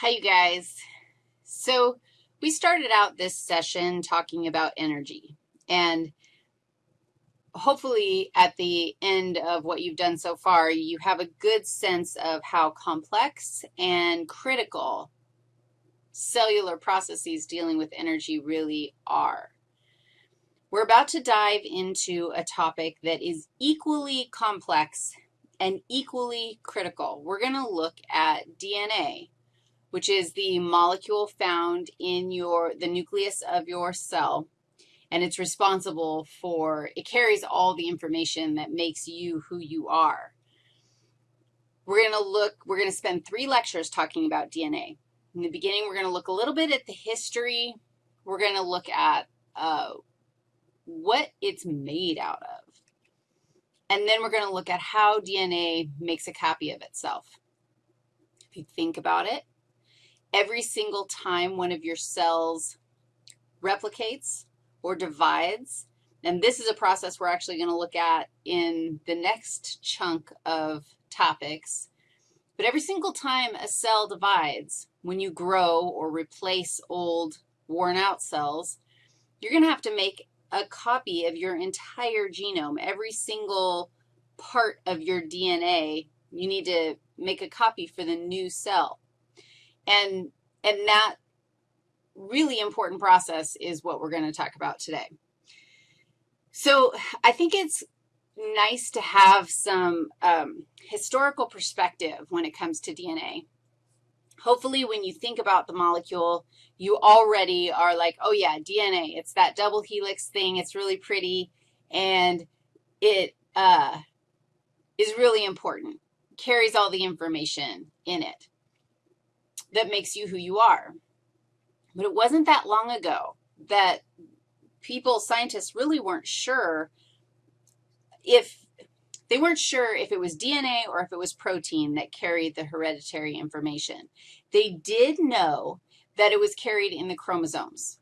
Hi, you guys. So we started out this session talking about energy, and hopefully at the end of what you've done so far, you have a good sense of how complex and critical cellular processes dealing with energy really are. We're about to dive into a topic that is equally complex and equally critical. We're going to look at DNA which is the molecule found in your, the nucleus of your cell, and it's responsible for, it carries all the information that makes you who you are. We're going to look, we're going to spend three lectures talking about DNA. In the beginning, we're going to look a little bit at the history. We're going to look at uh, what it's made out of. And then we're going to look at how DNA makes a copy of itself. If you think about it, every single time one of your cells replicates or divides, and this is a process we're actually going to look at in the next chunk of topics, but every single time a cell divides, when you grow or replace old worn-out cells, you're going to have to make a copy of your entire genome. Every single part of your DNA, you need to make a copy for the new cell. And, and that really important process is what we're going to talk about today. So I think it's nice to have some um, historical perspective when it comes to DNA. Hopefully when you think about the molecule, you already are like, oh, yeah, DNA. It's that double helix thing. It's really pretty, and it uh, is really important, carries all the information in it that makes you who you are. But it wasn't that long ago that people, scientists, really weren't sure if, they weren't sure if it was DNA or if it was protein that carried the hereditary information. They did know that it was carried in the chromosomes.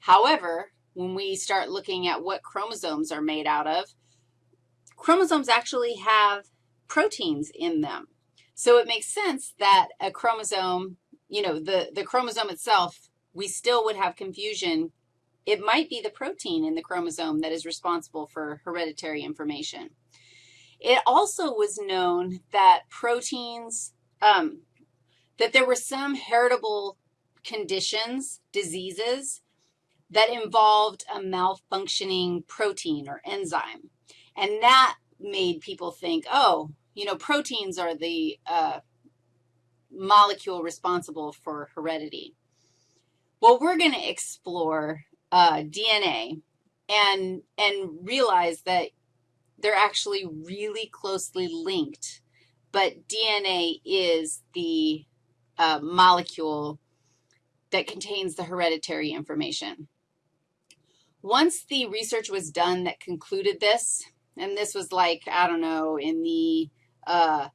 However, when we start looking at what chromosomes are made out of, chromosomes actually have proteins in them. So it makes sense that a chromosome, you know, the, the chromosome itself, we still would have confusion. It might be the protein in the chromosome that is responsible for hereditary information. It also was known that proteins, um, that there were some heritable conditions, diseases, that involved a malfunctioning protein or enzyme. And that made people think, oh, you know, proteins are the uh, molecule responsible for heredity. Well, we're going to explore uh, DNA and, and realize that they're actually really closely linked, but DNA is the uh, molecule that contains the hereditary information. Once the research was done that concluded this, and this was like, I don't know, in the uh,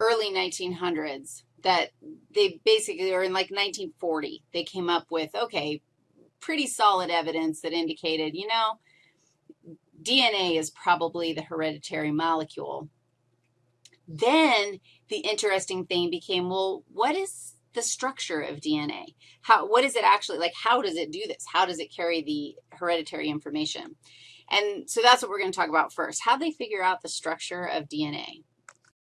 early 1900s that they basically, or in like 1940, they came up with, okay, pretty solid evidence that indicated, you know, DNA is probably the hereditary molecule. Then the interesting thing became, well, what is the structure of DNA? How, what is it actually, like how does it do this? How does it carry the hereditary information? And so that's what we're going to talk about first, how they figure out the structure of DNA.